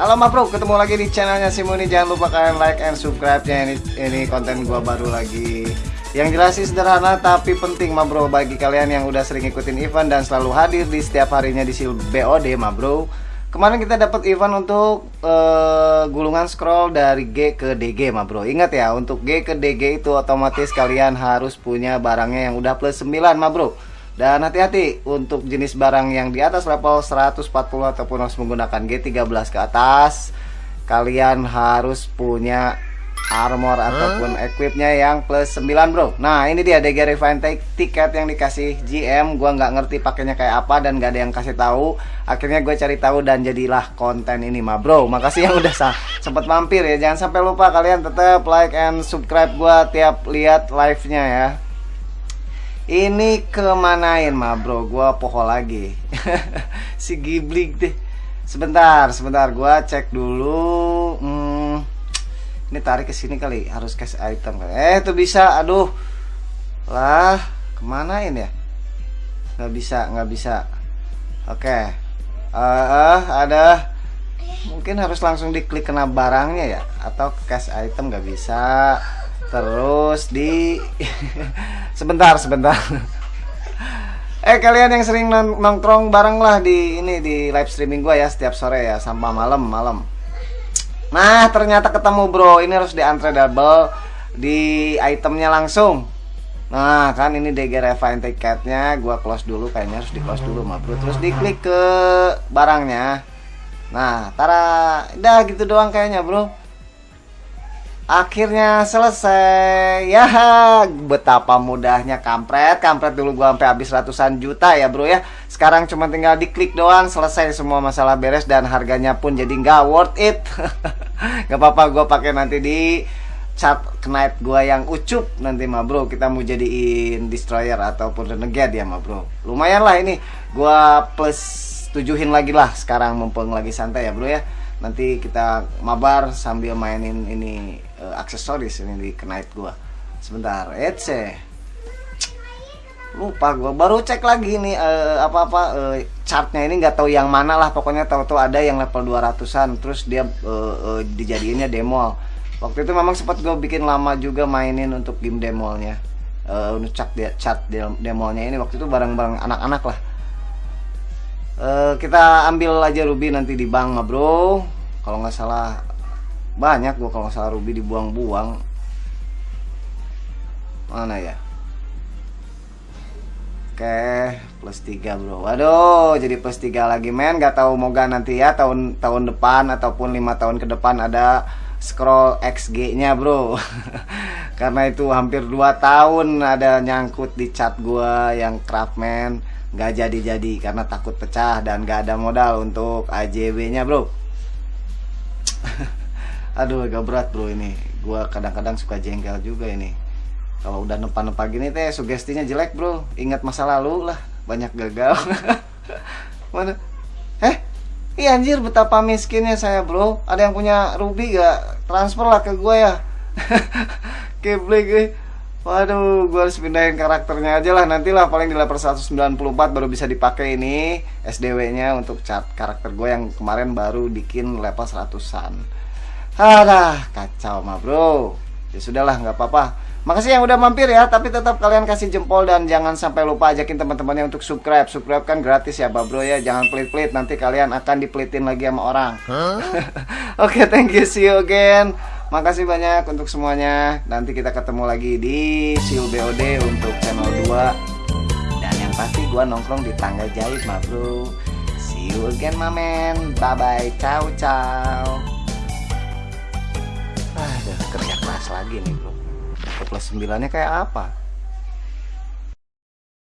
Halo ma bro, ketemu lagi di channelnya Simuni Jangan lupa kalian like and subscribe. Nya ini, ini konten gua baru lagi. Yang jelas sih sederhana tapi penting ma bro. Bagi kalian yang udah sering ikutin event dan selalu hadir di setiap harinya di sil BOD ma bro. Kemarin kita dapat event untuk uh, gulungan scroll dari G ke DG ma bro. Ingat ya untuk G ke DG itu otomatis kalian harus punya barangnya yang udah plus 9 ma bro dan hati-hati untuk jenis barang yang di atas level 140 ataupun harus menggunakan G13 ke atas Kalian harus punya armor huh? ataupun equipnya yang plus 9 bro. Nah ini dia DG Refine tiket yang dikasih GM Gua nggak ngerti pakainya kayak apa dan nggak ada yang kasih tahu. Akhirnya gue cari tahu dan jadilah konten ini mah bro. Makasih yang udah sempat mampir ya. Jangan sampai lupa kalian tetap like and subscribe gua tiap lihat live-nya ya ini kemanain mah bro? Gua poho lagi. Si Ghibli deh. Sebentar, sebentar. Gua cek dulu hmm, Ini tarik ke sini kali. Harus cash item Eh tuh bisa, aduh. Lah, kemanain ya? Nggak bisa, nggak bisa. Oke. Okay. uh, uh, Ada. Mungkin harus langsung diklik kena barangnya ya? Atau cash item nggak bisa Terus di sebentar sebentar. eh kalian yang sering nongkrong bareng lah di ini di live streaming gua ya setiap sore ya sampai malam malam. Nah ternyata ketemu bro ini harus di antre double di itemnya langsung. Nah kan ini DG refine tiketnya gua close dulu kayaknya harus di close dulu mah bro terus diklik ke barangnya. Nah tara udah gitu doang kayaknya bro Akhirnya selesai. Ya betapa mudahnya kampret. Kampret dulu gua sampai habis ratusan juta ya bro ya. Sekarang cuma tinggal diklik doang Selesai semua masalah beres Dan harganya pun jadi nggak worth it. Gak apa-apa gua pakai nanti di Chat knight gua yang ucup Nanti mah bro. Kita mau jadiin Destroyer ataupun Renegade ya mah bro. Lumayan lah ini. Gua plus tujuhin lagi lah. Sekarang mumpung lagi santai ya bro ya nanti kita mabar sambil mainin ini uh, aksesoris ini di knight gua. Sebentar ece. Lupa gua. Baru cek lagi nih uh, apa apa uh, chartnya ini nggak tahu yang mana lah. Pokoknya tahu-tahu ada yang level 200an terus dia uh, uh, dijadiinnya demo. Waktu itu memang sempat gue bikin lama juga mainin untuk game demolnya. Uh, untuk chat dia chat demolnya ini. Waktu itu bareng-bareng anak-anak lah uh, kita ambil aja ruby nanti di bank mah bro kalau nggak salah banyak gua kalau nggak salah ruby dibuang-buang mana ya Oke, plus 3 bro. Waduh, jadi plus 3 lagi men. Gak tahu moga nanti ya tahun tahun depan ataupun lima tahun ke depan ada scroll XG-nya bro. Karena itu hampir 2 tahun ada nyangkut di chat gua yang craftman nggak jadi-jadi karena takut pecah dan nggak ada modal untuk AJW-nya bro. Aduh agak berat bro ini. Gua kadang-kadang suka jengkel juga ini. Kalau udah nempa-nempa gini teh sugestinya jelek bro. Ingat masa lalu lah banyak gagal. Mana? Eh iya anjir betapa miskinnya saya bro. Ada yang punya ruby gak transfer lah ke gue ya. Keble gue Waduh, gue harus pindahin karakternya aja lah Nantilah paling di level 194 baru bisa dipakai ini SDW-nya untuk cat karakter gue yang kemarin baru bikin level 100-an Adah, kacau mah bro Ya sudahlah, nggak apa-apa Makasih yang udah mampir ya, tapi tetap kalian kasih jempol dan jangan sampai lupa ajakin teman-temannya untuk subscribe. Subscribe kan gratis ya, bro ya. Jangan pelit-pelit, nanti kalian akan dipelitin lagi sama orang. Huh? Oke, okay, thank you, see you again. Makasih banyak untuk semuanya. Nanti kita ketemu lagi di Siu BOD untuk channel 2. Dan yang pasti gua nongkrong di tangga jahit, ma bro. See you again, my man. Bye bye. Ciao, ciao. Aduh, kerja keras lagi nih, bro. Plus 9-nya kayak apa?